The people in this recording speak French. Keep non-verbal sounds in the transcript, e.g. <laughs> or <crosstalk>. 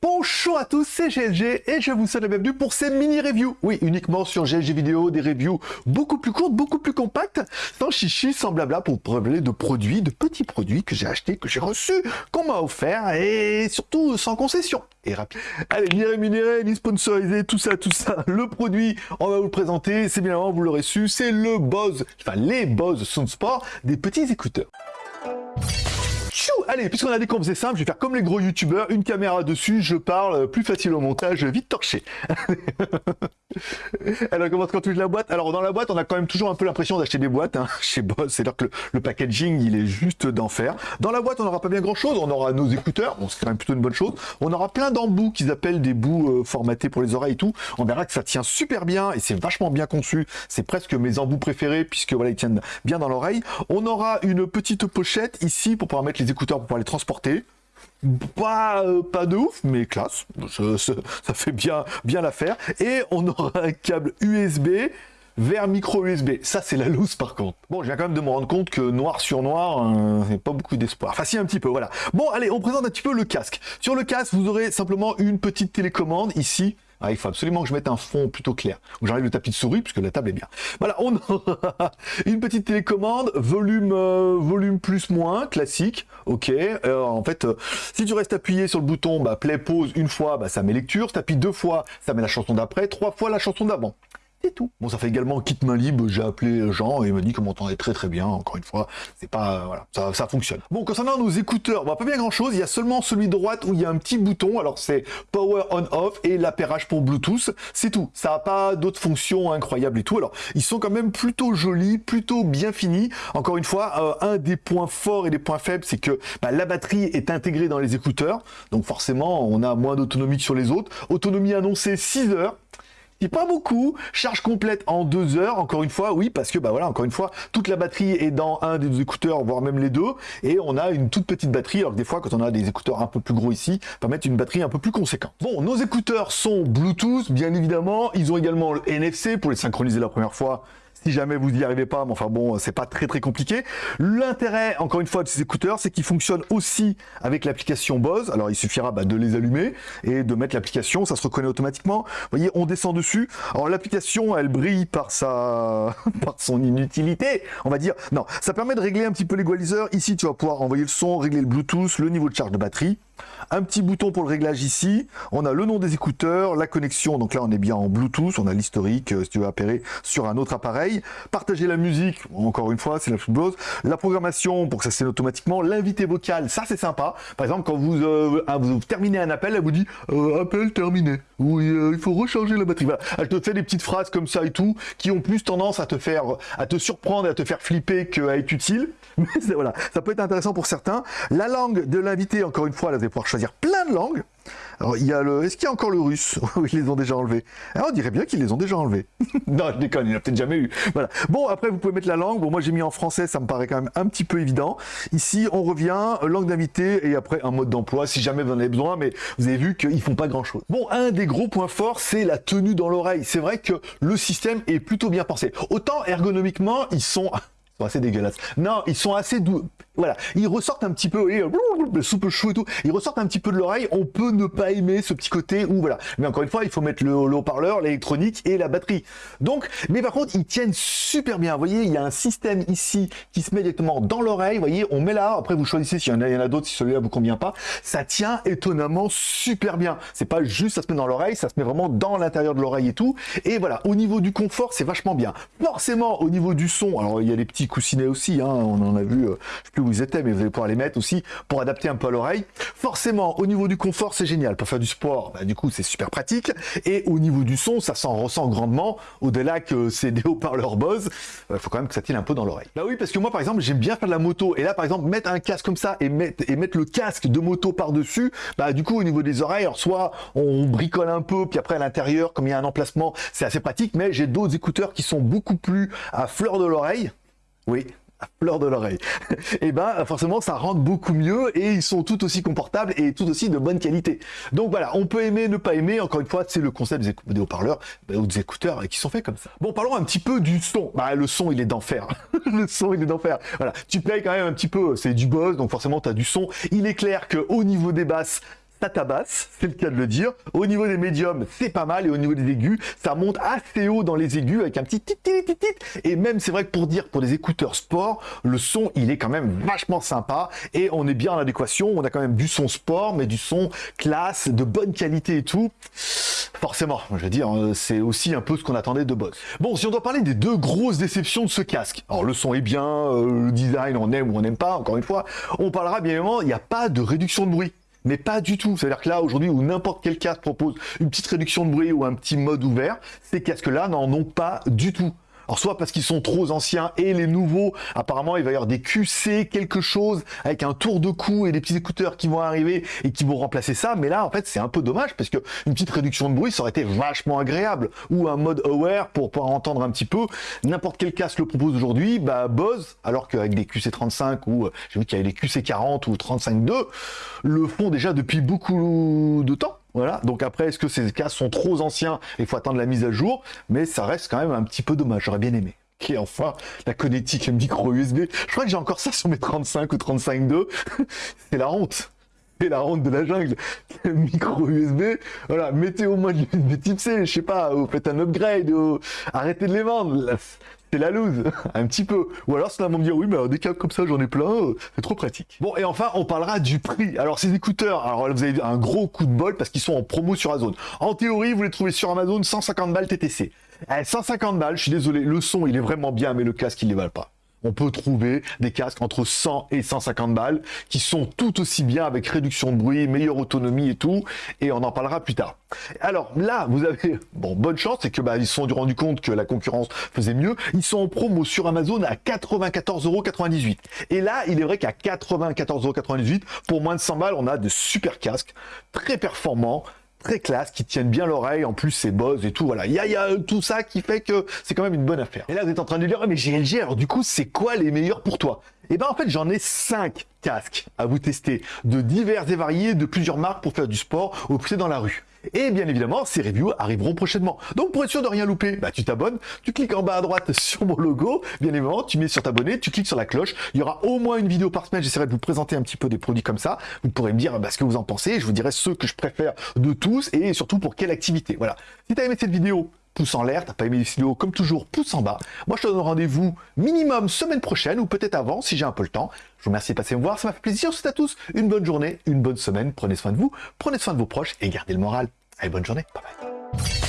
Bonjour à tous, c'est GLG et je vous souhaite la bienvenue pour ces mini-reviews. Oui, uniquement sur GLG vidéo, des reviews beaucoup plus courtes, beaucoup plus compactes, sans chichi, sans blabla, pour parler de produits, de petits produits que j'ai achetés, que j'ai reçus, qu'on m'a offert et surtout sans concession et rapide. Allez, ni rémunéré, ni sponsorisé, tout ça, tout ça. Le produit, on va vous le présenter, c'est bien avant, vous l'aurez su, c'est le Bose, enfin les Bose Soundsport, des petits écouteurs. Allez, puisqu'on a dit qu'on faisait simple, je vais faire comme les gros youtubeurs, une caméra dessus, je parle, plus facile au montage, vite torché. <laughs> Alors, commence quand ouvres la boîte. Alors, dans la boîte, on a quand même toujours un peu l'impression d'acheter des boîtes hein, chez Boss. C'est-à-dire que le, packaging, il est juste d'enfer. Dans la boîte, on n'aura pas bien grand-chose. On aura nos écouteurs. Bon, c'est quand même plutôt une bonne chose. On aura plein d'embouts qu'ils appellent des bouts euh, formatés pour les oreilles et tout. On verra que ça tient super bien et c'est vachement bien conçu. C'est presque mes embouts préférés puisque voilà, ils tiennent bien dans l'oreille. On aura une petite pochette ici pour pouvoir mettre les écouteurs pour pouvoir les transporter. Pas, euh, pas de ouf, mais classe. Ça, fait bien, bien l'affaire. Et on aura un câble USB vers micro USB. Ça, c'est la loose par contre. Bon, je viens quand même de me rendre compte que noir sur noir, euh, pas beaucoup d'espoir. Enfin, si, un petit peu, voilà. Bon, allez, on présente un petit peu le casque. Sur le casque, vous aurez simplement une petite télécommande ici ah, il faut absolument que je mette un fond plutôt clair. J'enlève le tapis de souris, puisque la table est bien. Voilà, on aura <laughs> une petite télécommande, volume, euh, volume plus moins, classique. Ok. Euh, en fait, euh, si tu restes appuyé sur le bouton, bah, play, pause une fois, bah, ça met lecture. Si tu appuies deux fois, ça met la chanson d'après. Trois fois, la chanson d'avant tout. Bon, ça fait également kit main libre, j'ai appelé Jean et il m'a dit qu'on m'entendait très très bien, encore une fois, c'est pas, voilà, ça, ça, fonctionne. Bon, concernant nos écouteurs, bah, pas bien grand chose, il y a seulement celui droite où il y a un petit bouton, alors c'est Power On-Off et l'appairage pour Bluetooth, c'est tout, ça n'a pas d'autres fonctions incroyables et tout, alors ils sont quand même plutôt jolis, plutôt bien finis, encore une fois, euh, un des points forts et des points faibles, c'est que bah, la batterie est intégrée dans les écouteurs, donc forcément on a moins d'autonomie que sur les autres, autonomie annoncée 6 heures, pas beaucoup, charge complète en deux heures, encore une fois, oui, parce que, bah voilà, encore une fois, toute la batterie est dans un des écouteurs, voire même les deux, et on a une toute petite batterie, alors que des fois, quand on a des écouteurs un peu plus gros ici, ça mettre une batterie un peu plus conséquente. Bon, nos écouteurs sont Bluetooth, bien évidemment, ils ont également le NFC pour les synchroniser la première fois, si jamais vous n'y arrivez pas, mais enfin bon, c'est pas très très compliqué. L'intérêt, encore une fois, de ces écouteurs, c'est qu'ils fonctionnent aussi avec l'application Bose. Alors il suffira bah, de les allumer et de mettre l'application, ça se reconnaît automatiquement. Vous voyez, on descend dessus. Alors l'application, elle brille par sa, <laughs> par son inutilité, on va dire. Non, ça permet de régler un petit peu l'égaliseur. Ici, tu vas pouvoir envoyer le son, régler le Bluetooth, le niveau de charge de batterie. Un petit bouton pour le réglage ici. On a le nom des écouteurs, la connexion. Donc là, on est bien en Bluetooth. On a l'historique, euh, si tu veux appairer sur un autre appareil. Partager la musique, encore une fois, c'est la chose. La programmation pour que ça s'aille automatiquement. L'invité vocal, ça c'est sympa. Par exemple, quand vous, euh, vous, terminez un appel, elle vous dit euh, appel terminé. Oui, il faut recharger la batterie. Elle te fait des petites phrases comme ça et tout, qui ont plus tendance à te faire, à te surprendre, à te faire flipper qu'à être utile. <laughs> Mais voilà, ça peut être intéressant pour certains. La langue de l'invité, encore une fois, là, vous allez pouvoir choisir plein de langues. Alors, il y a le... Est-ce qu'il y a encore le russe? <laughs> Oui, ils les ont déjà enlevés. Ah, on dirait bien qu'ils les ont déjà enlevés. <laughs> non, je déconne, il n'y a peut-être jamais eu. Voilà. Bon, après, vous pouvez mettre la langue. Bon, moi, j'ai mis en français, ça me paraît quand même un petit peu évident. Ici, on revient, langue d'invité, et après, un mode d'emploi, si jamais vous en avez besoin, mais vous avez vu qu'ils font pas grand-chose. Bon, un des gros points forts, c'est la tenue dans l'oreille. C'est vrai que le système est plutôt bien pensé. Autant, ergonomiquement, ils sont <laughs> sont assez dégueulasses. Non, ils sont assez doux. Voilà, ils ressortent un petit peu, le soupe chou et tout, ils ressortent un petit peu de l'oreille, on peut ne pas aimer ce petit côté où, voilà. Mais encore une fois, il faut mettre le, haut-parleur, l'électronique et la batterie. Donc, mais par contre, ils tiennent super bien. Vous voyez, il y a un système ici qui se met directement dans l'oreille. Vous voyez, on met là, après vous choisissez s'il y en a, a d'autres, si celui-là vous convient pas. Ça tient étonnamment super bien. C'est pas juste ça se met dans l'oreille, ça se met vraiment dans l'intérieur de l'oreille et tout. Et voilà, au niveau du confort, c'est vachement bien. Forcément, au niveau du son, alors il y a les petits coussinets aussi, hein, on en a vu, euh, je sais plus ils étaient, mais vous allez pouvoir les mettre aussi pour adapter un peu à l'oreille. Forcément, au niveau du confort, c'est génial. Pour faire du sport, bah, du coup, c'est super pratique. Et au niveau du son, ça s'en ressent grandement. Au-delà que c'est <laughs> des haut-parleurs Bose, il faut quand même que ça tienne un peu dans l'oreille. Bah oui, parce que moi, par exemple, j'aime bien faire de la moto. Et là, par exemple, mettre un casque comme ça et mettre, et mettre le casque de moto par-dessus, bah du coup, au niveau des oreilles, alors soit on bricole un peu, puis après à l'intérieur, comme il y a un emplacement, c'est assez pratique, mais j'ai d'autres écouteurs qui sont beaucoup plus à fleur de l'oreille. Oui, <laughs> fleur de l'oreille. et eh ben forcément ça rentre beaucoup mieux et ils sont tout aussi confortables et tout aussi de bonne qualité. Donc voilà, on peut aimer, ne pas aimer, encore une fois c'est le concept des, haut-parleurs bah, ou des écouteurs qui sont faits comme ça. Bon parlons un petit peu du son. Bah le son il est d'enfer. <laughs> le son il est d'enfer. Voilà, tu payes quand même un petit peu, c'est du boss donc forcément tu as du son. Il est clair que au niveau des basses c'est le cas de le dire. Au niveau des médiums, c'est pas mal, et au niveau des aigus, ça monte assez haut dans les aigus avec un petit tit tit tit tit. Et même, c'est vrai que pour dire, pour des écouteurs sport, le son, il est quand même vachement sympa, et on est bien en adéquation. On a quand même du son sport, mais du son classe, de bonne qualité et tout. Forcément, je veux dire, euh, c'est aussi un peu ce qu'on attendait de Bose. Bon, si on doit parler des deux grosses déceptions de ce casque, alors le son est bien, euh, le design on aime ou on n'aime pas, encore une fois, on parlera bien évidemment, il n'y a pas de réduction de bruit mais pas du tout. C'est-à-dire que là, aujourd'hui, où n'importe quel casque propose une petite réduction de bruit ou un petit mode ouvert, ces casques-là n'en ont pas du tout. Alors soit parce qu'ils sont trop anciens et les nouveaux, apparemment il va y avoir des QC quelque chose avec un tour de cou et des petits écouteurs qui vont arriver et qui vont remplacer ça. Mais là en fait c'est un peu dommage parce que une petite réduction de bruit ça aurait été vachement agréable ou un mode aware pour pouvoir entendre un petit peu. N'importe quel casque le propose aujourd'hui, bah Bose, alors qu'avec des QC35 ou euh, j'ai vu qu'il y avait des QC40 ou 35.2 le font déjà depuis beaucoup de temps. Voilà, donc après, est-ce que ces casques sont trop anciens et il faut attendre la mise à jour? Mais ça reste quand même un petit peu dommage, j'aurais bien aimé. Et enfin, la connectique micro USB. Je crois que j'ai encore ça sur mes 35 ou 35.2. <laughs> C'est la honte. La honte de la jungle. <laughs> micro USB. Voilà, mettez au moins du USB type C, je sais pas, ou faites un upgrade, ou arrêtez de les vendre c'est la loose, <laughs> un petit peu. Ou alors c'est un me dire oui, mais des câbles comme ça, j'en ai plein, euh, c'est trop pratique. Bon, et enfin, on parlera du prix. Alors ces écouteurs, alors vous avez un gros coup de bol parce qu'ils sont en promo sur Amazon. En théorie, vous les trouvez sur Amazon 150 balles TTC. 150 balles, je suis désolé, le son il est vraiment bien, mais le casque il ne les valent pas on peut trouver des casques entre 100 et 150 balles qui sont tout aussi bien avec réduction de bruit, meilleure autonomie et tout, et on en parlera plus tard. Alors là, vous avez, bon, bonne chance, c'est que bah, ils se sont rendu compte que la concurrence faisait mieux. Ils sont en promo sur Amazon à 94,98€. Et là, il est vrai qu'à 94,98€, pour moins de 100 balles, on a de super casques, très performants, très classe, qui tiennent bien l'oreille, en plus c'est Bose et tout, voilà. Il y a, tout ça qui fait que c'est quand même une bonne affaire. Et là vous êtes en train de dire, ah, mais GLG, alors du coup c'est quoi les meilleurs pour toi? Et eh ben en fait j'en ai 5 casques à vous tester, de divers et variés, de plusieurs marques pour faire du sport ou pousser dans la rue. Et bien évidemment, ces reviews arriveront prochainement. Donc pour être sûr de rien louper, bah, tu t'abonnes, tu cliques en bas à droite <laughs> sur mon logo, bien évidemment, tu mets sur t'abonner, tu cliques sur la cloche. Il y aura au moins une vidéo par semaine, j'essaierai de vous présenter un petit peu des produits comme ça. Vous pourrez me dire bah, ce que vous en pensez, je vous dirai ceux que je préfère de tous et surtout pour quelle activité. Voilà. Si tu as aimé cette vidéo, pouce en l'air, t'as pas aimé les vidéos, comme toujours, pouce en bas. Moi, je te donne rendez-vous minimum semaine prochaine, ou peut-être avant, si j'ai un peu le temps. Je vous remercie de passer me voir, ça m'a fait plaisir. Je vous souhaite à tous une bonne journée, une bonne semaine. Prenez soin de vous, prenez soin de vos proches et gardez le moral. Allez, bonne journée. Bye bye.